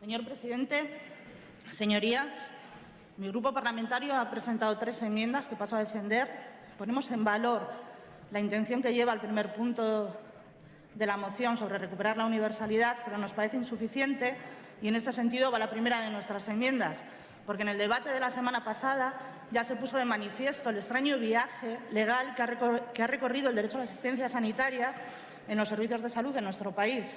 Señor presidente, señorías, mi grupo parlamentario ha presentado tres enmiendas que paso a defender. Ponemos en valor la intención que lleva el primer punto de la moción sobre recuperar la universalidad, pero nos parece insuficiente y en este sentido va la primera de nuestras enmiendas, porque en el debate de la semana pasada ya se puso de manifiesto el extraño viaje legal que ha recorrido el derecho a la asistencia sanitaria en los servicios de salud de nuestro país.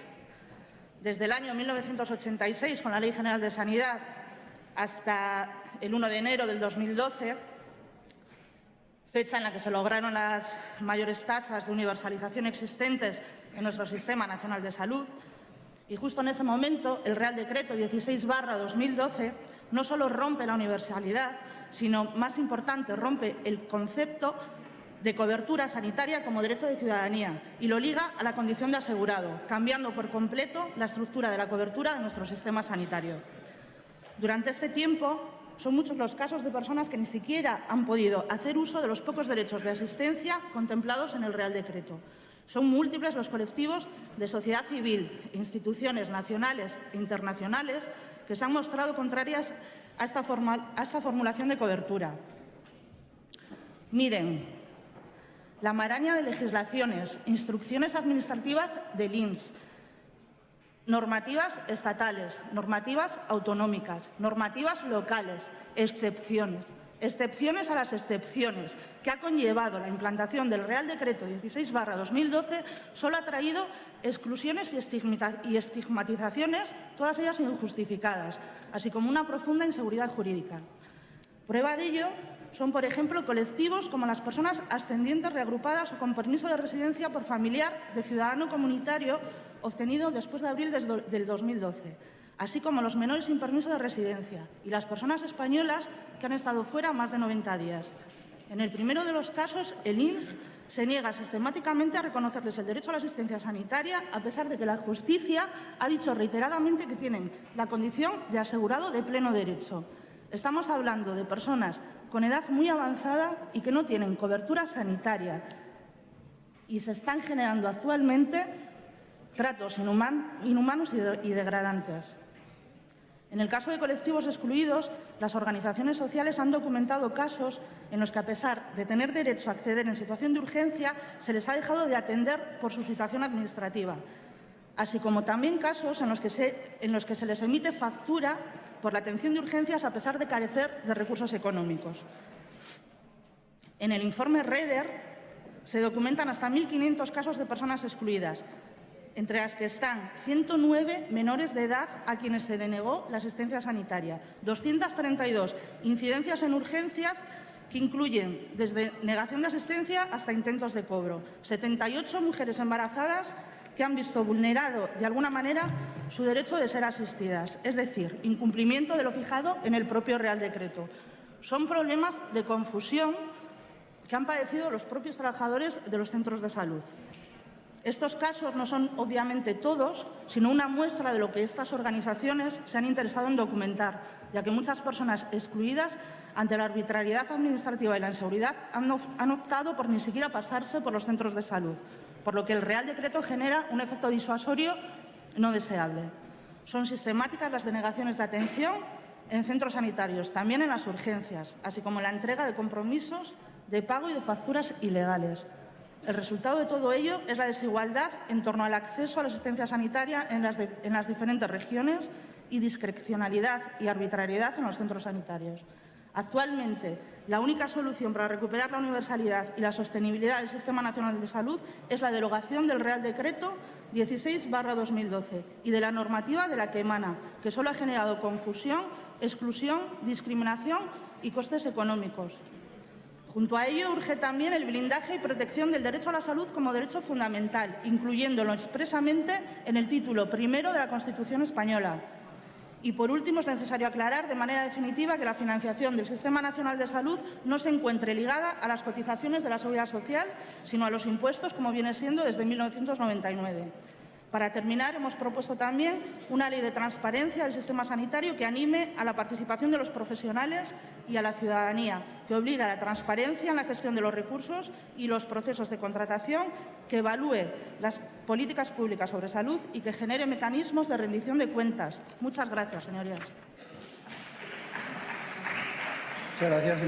Desde el año 1986, con la Ley General de Sanidad, hasta el 1 de enero del 2012, fecha en la que se lograron las mayores tasas de universalización existentes en nuestro Sistema Nacional de Salud, y justo en ese momento el Real Decreto 16-2012 no solo rompe la universalidad, sino, más importante, rompe el concepto de cobertura sanitaria como derecho de ciudadanía y lo liga a la condición de asegurado, cambiando por completo la estructura de la cobertura de nuestro sistema sanitario. Durante este tiempo son muchos los casos de personas que ni siquiera han podido hacer uso de los pocos derechos de asistencia contemplados en el Real Decreto. Son múltiples los colectivos de sociedad civil, instituciones nacionales e internacionales que se han mostrado contrarias a esta, a esta formulación de cobertura. Miren, la maraña de legislaciones, instrucciones administrativas del INS, normativas estatales, normativas autonómicas, normativas locales, excepciones, excepciones a las excepciones que ha conllevado la implantación del Real Decreto 16-2012 solo ha traído exclusiones y estigmatizaciones, todas ellas injustificadas, así como una profunda inseguridad jurídica. Prueba de ello son, por ejemplo, colectivos como las personas ascendientes reagrupadas o con permiso de residencia por familiar de ciudadano comunitario obtenido después de abril del 2012, así como los menores sin permiso de residencia y las personas españolas que han estado fuera más de 90 días. En el primero de los casos, el INS se niega sistemáticamente a reconocerles el derecho a la asistencia sanitaria, a pesar de que la justicia ha dicho reiteradamente que tienen la condición de asegurado de pleno derecho. Estamos hablando de personas con edad muy avanzada y que no tienen cobertura sanitaria y se están generando actualmente tratos inhumanos y degradantes. En el caso de colectivos excluidos, las organizaciones sociales han documentado casos en los que, a pesar de tener derecho a acceder en situación de urgencia, se les ha dejado de atender por su situación administrativa, así como también casos en los que se, les emite factura por la atención de urgencias a pesar de carecer de recursos económicos. En el informe REDER se documentan hasta 1.500 casos de personas excluidas, entre las que están 109 menores de edad a quienes se denegó la asistencia sanitaria, 232 incidencias en urgencias que incluyen desde negación de asistencia hasta intentos de cobro, 78 mujeres embarazadas que han visto vulnerado de alguna manera su derecho de ser asistidas, es decir, incumplimiento de lo fijado en el propio Real Decreto. Son problemas de confusión que han padecido los propios trabajadores de los centros de salud. Estos casos no son obviamente todos, sino una muestra de lo que estas organizaciones se han interesado en documentar, ya que muchas personas excluidas ante la arbitrariedad administrativa y la inseguridad han optado por ni siquiera pasarse por los centros de salud, por lo que el Real Decreto genera un efecto disuasorio no deseable. Son sistemáticas las denegaciones de atención en centros sanitarios, también en las urgencias, así como la entrega de compromisos de pago y de facturas ilegales. El resultado de todo ello es la desigualdad en torno al acceso a la asistencia sanitaria en las, en las diferentes regiones y discrecionalidad y arbitrariedad en los centros sanitarios. Actualmente, la única solución para recuperar la universalidad y la sostenibilidad del Sistema Nacional de Salud es la derogación del Real Decreto 16-2012 y de la normativa de la que emana, que solo ha generado confusión, exclusión, discriminación y costes económicos. Junto a ello, urge también el blindaje y protección del derecho a la salud como derecho fundamental, incluyéndolo expresamente en el título primero de la Constitución española. Y, por último, es necesario aclarar de manera definitiva que la financiación del Sistema Nacional de Salud no se encuentre ligada a las cotizaciones de la Seguridad Social, sino a los impuestos, como viene siendo desde 1999. Para terminar, hemos propuesto también una ley de transparencia del sistema sanitario que anime a la participación de los profesionales y a la ciudadanía, que obligue a la transparencia en la gestión de los recursos y los procesos de contratación, que evalúe las políticas públicas sobre salud y que genere mecanismos de rendición de cuentas. Muchas gracias, señorías. Muchas gracias.